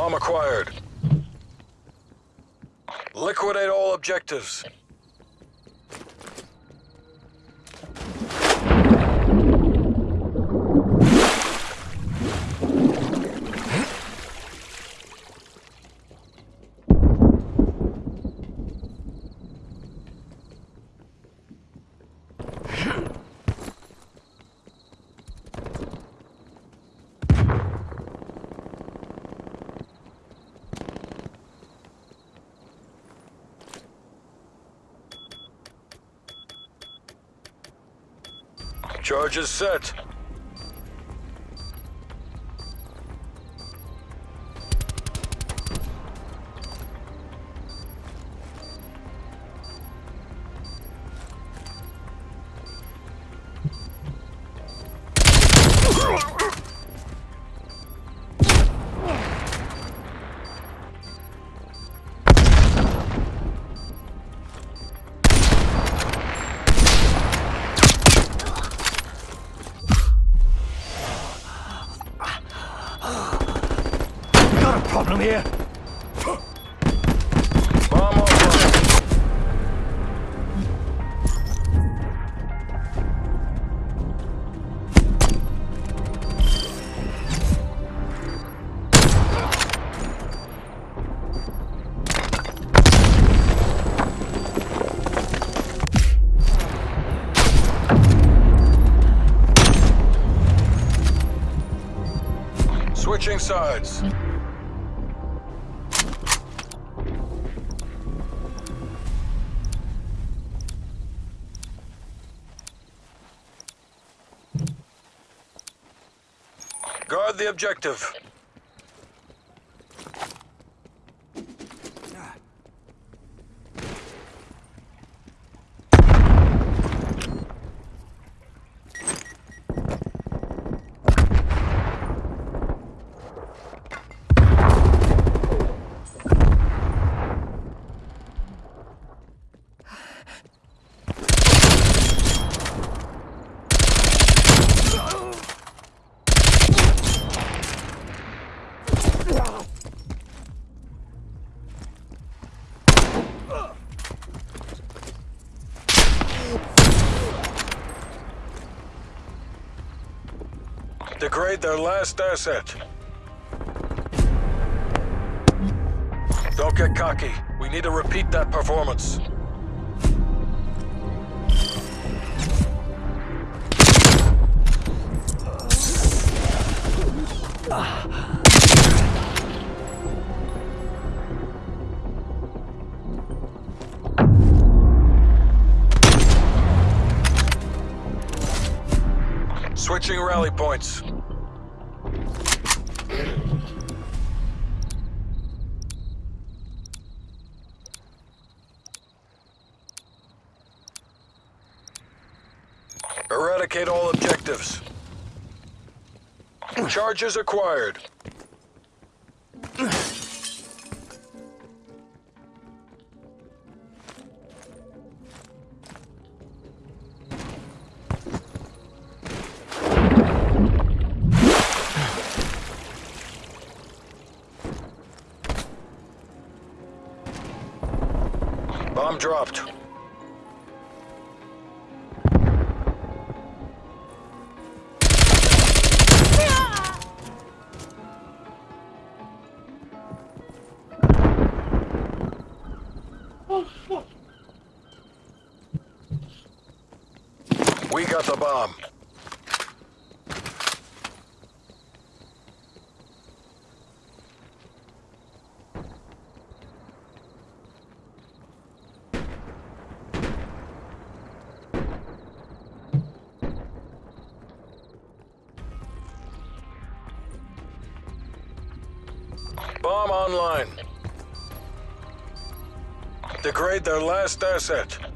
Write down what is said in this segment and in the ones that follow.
Bomb acquired. Liquidate all objectives. Charges set. Problem here. Switching sides. The objective. Degrade their last asset. Don't get cocky. We need to repeat that performance. Switching rally points. Eradicate all objectives. Charges acquired. Bomb dropped. The bomb. Bomb online. Degrade their last asset.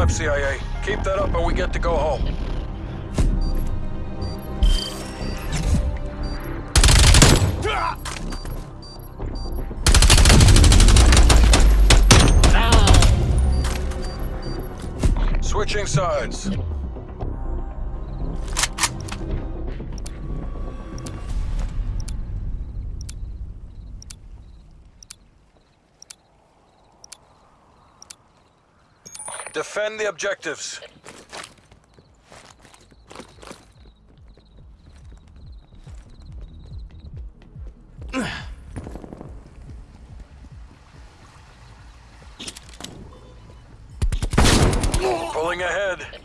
Job, CIA. Keep that up and we get to go home. Switching sides. Defend the objectives. Pulling ahead.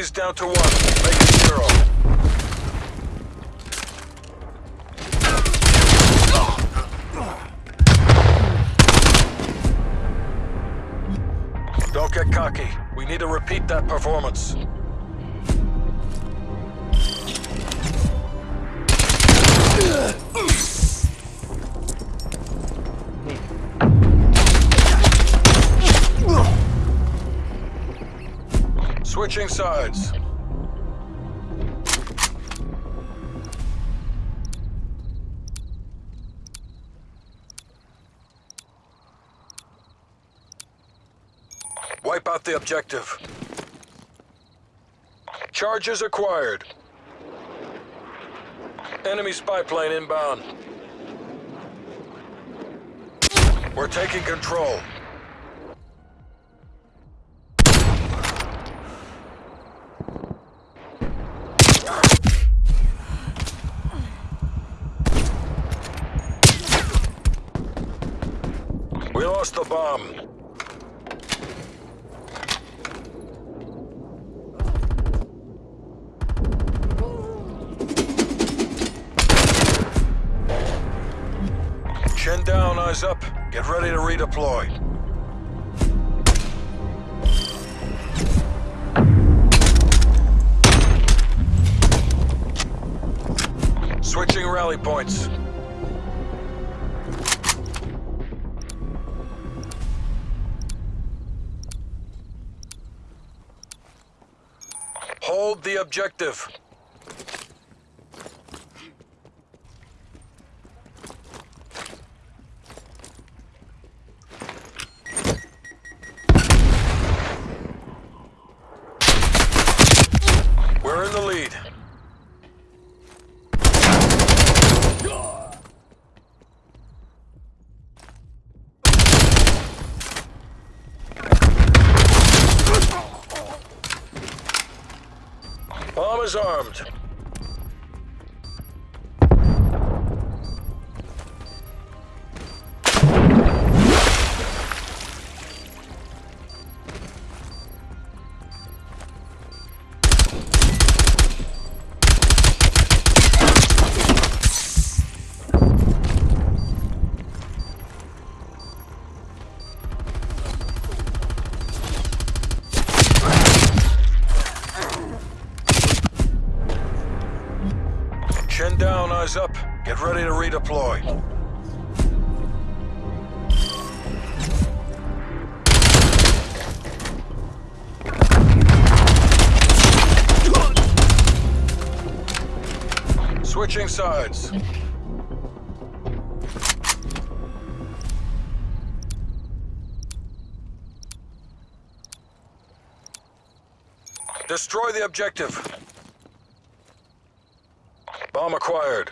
Enemies down to one. Make it zero. Don't get cocky. We need to repeat that performance. Switching sides. Wipe out the objective. Charges acquired. Enemy spy plane inbound. We're taking control. We lost the bomb. Chin down, eyes up. Get ready to redeploy. Switching rally points. The objective. We're in the lead. Bomb is armed. Ready to redeploy. Switching sides. Destroy the objective. Bomb acquired.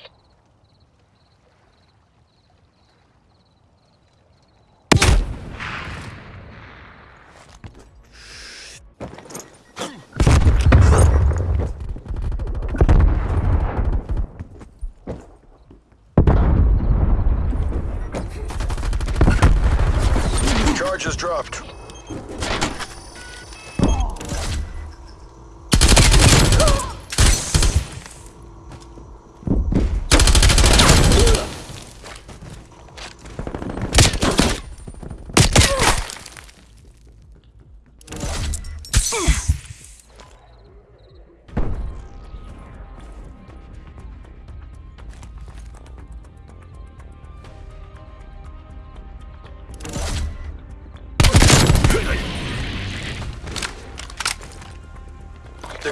Charges dropped.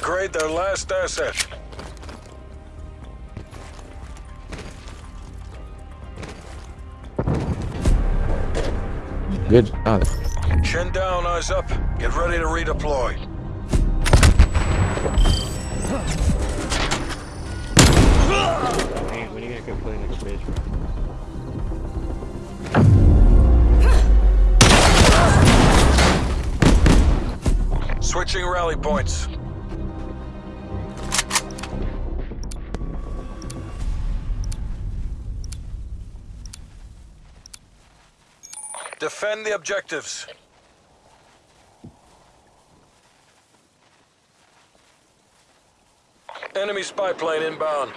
Degrade their last asset. Good job. Chin down, eyes up. Get ready to redeploy. Hey, when are you gonna go play next bridge? Switching rally points. Defend the objectives. Enemy spy plane inbound.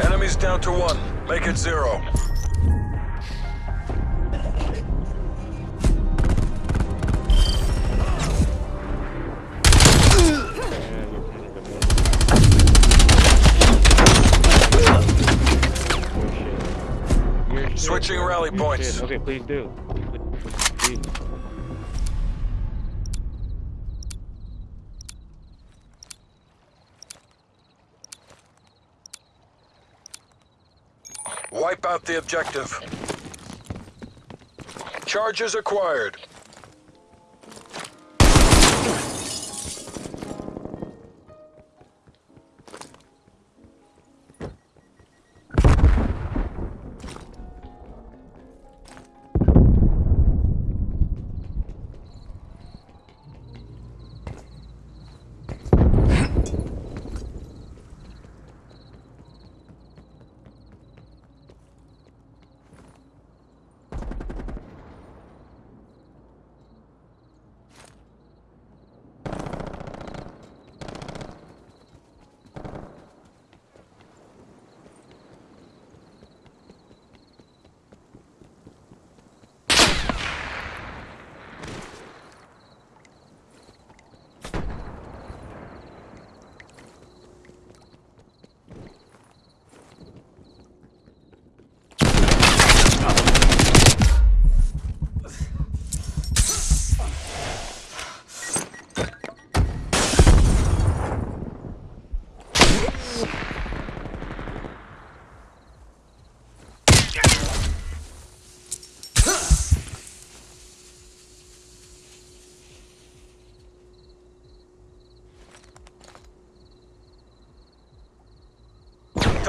Enemies down to one. Make it zero. Yeah, you're kind of the man. Your shit. Your shit, Switching rally points. Okay, please do. Please. Wipe out the objective. Charges acquired.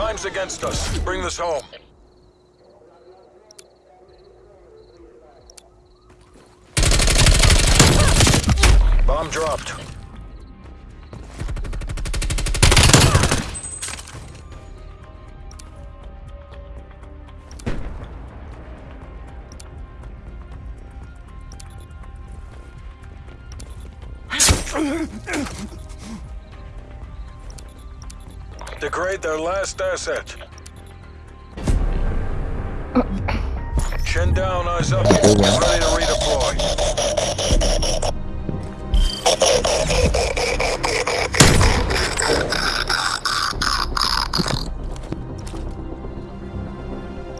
Time's against us. Bring this home. Bomb dropped. Degrade their last asset. Chin down, eyes up. Ready to redeploy.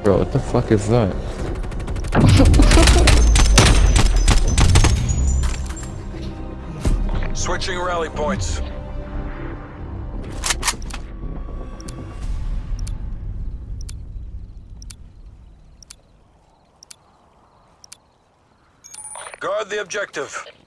Bro, what the fuck is that? Switching rally points. Objective.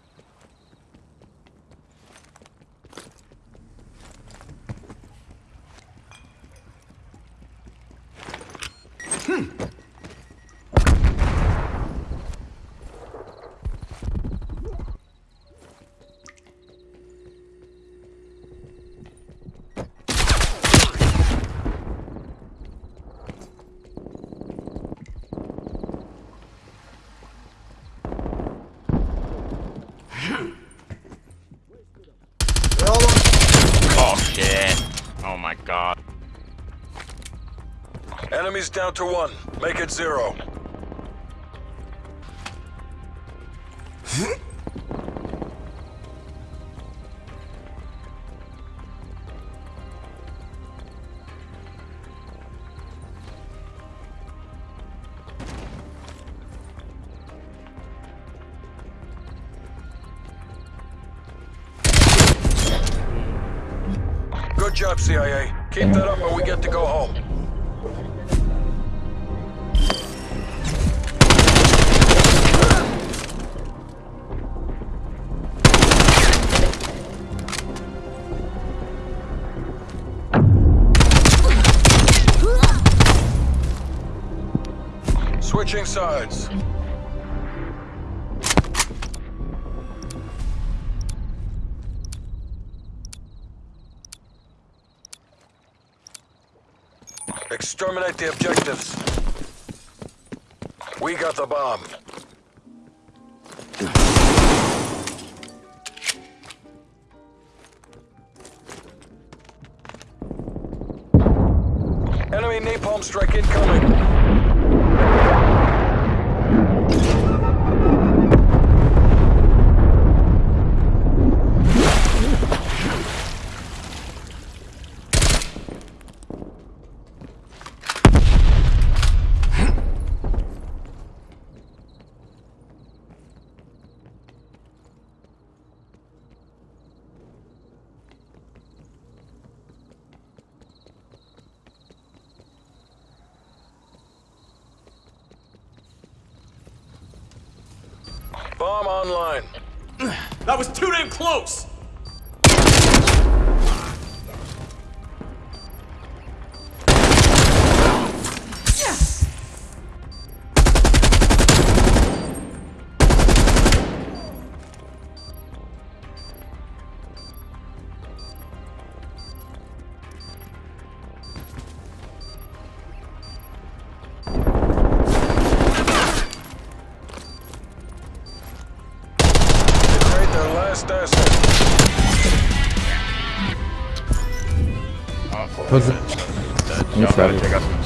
Enemies down to one. Make it zero. Good job, CIA. Keep that up or we get to go home. Switching sides. Exterminate the objectives. We got the bomb. Enemy napalm strike incoming. Bomb online. That was too damn close! Was it? Y'all gotta check out some